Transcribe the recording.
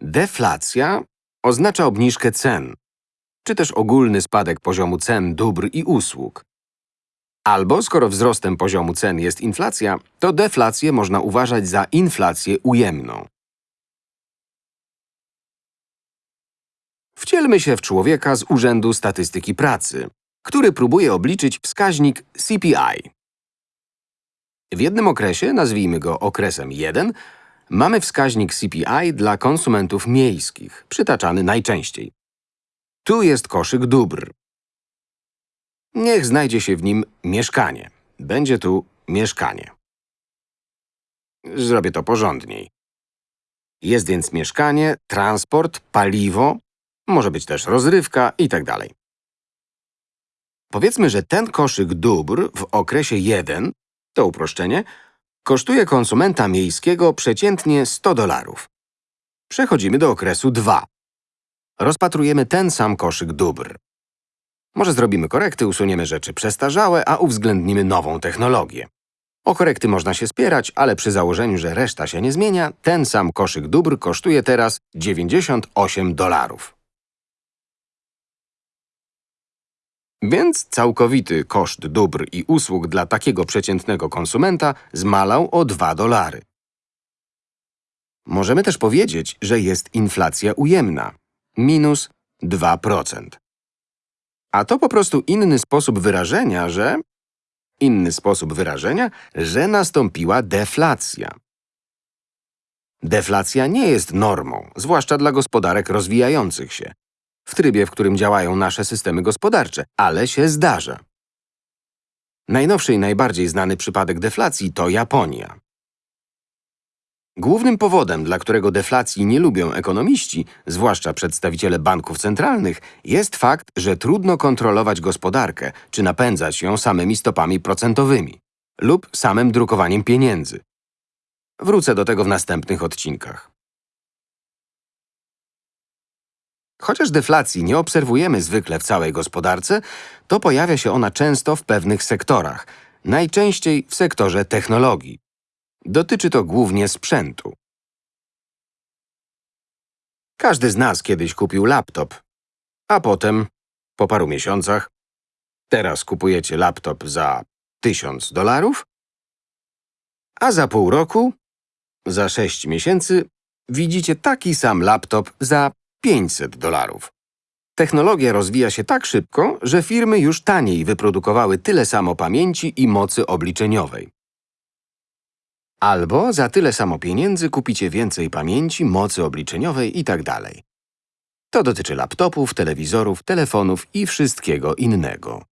Deflacja oznacza obniżkę cen, czy też ogólny spadek poziomu cen dóbr i usług. Albo skoro wzrostem poziomu cen jest inflacja, to deflację można uważać za inflację ujemną. Wcielmy się w człowieka z Urzędu Statystyki Pracy, który próbuje obliczyć wskaźnik CPI. W jednym okresie, nazwijmy go okresem 1, mamy wskaźnik CPI dla konsumentów miejskich, przytaczany najczęściej. Tu jest koszyk dóbr. Niech znajdzie się w nim mieszkanie. Będzie tu mieszkanie. Zrobię to porządniej. Jest więc mieszkanie, transport, paliwo, może być też rozrywka i tak. Powiedzmy, że ten koszyk dóbr w okresie 1, to uproszczenie, kosztuje konsumenta miejskiego przeciętnie 100 dolarów. Przechodzimy do okresu 2. Rozpatrujemy ten sam koszyk dóbr. Może zrobimy korekty, usuniemy rzeczy przestarzałe, a uwzględnimy nową technologię. O korekty można się spierać, ale przy założeniu, że reszta się nie zmienia, ten sam koszyk dóbr kosztuje teraz 98 dolarów. Więc całkowity koszt dóbr i usług dla takiego przeciętnego konsumenta zmalał o 2 dolary. Możemy też powiedzieć, że jest inflacja ujemna – minus 2%. A to po prostu inny sposób wyrażenia, że… Inny sposób wyrażenia, że nastąpiła deflacja. Deflacja nie jest normą, zwłaszcza dla gospodarek rozwijających się, w trybie, w którym działają nasze systemy gospodarcze, ale się zdarza. Najnowszy i najbardziej znany przypadek deflacji to Japonia. Głównym powodem, dla którego deflacji nie lubią ekonomiści, zwłaszcza przedstawiciele banków centralnych, jest fakt, że trudno kontrolować gospodarkę czy napędzać ją samymi stopami procentowymi lub samym drukowaniem pieniędzy. Wrócę do tego w następnych odcinkach. Chociaż deflacji nie obserwujemy zwykle w całej gospodarce, to pojawia się ona często w pewnych sektorach, najczęściej w sektorze technologii. Dotyczy to głównie sprzętu. Każdy z nas kiedyś kupił laptop, a potem, po paru miesiącach, teraz kupujecie laptop za 1000 dolarów, a za pół roku, za 6 miesięcy, widzicie taki sam laptop za 500 dolarów. Technologia rozwija się tak szybko, że firmy już taniej wyprodukowały tyle samo pamięci i mocy obliczeniowej. Albo za tyle samo pieniędzy kupicie więcej pamięci, mocy obliczeniowej itd. To dotyczy laptopów, telewizorów, telefonów i wszystkiego innego.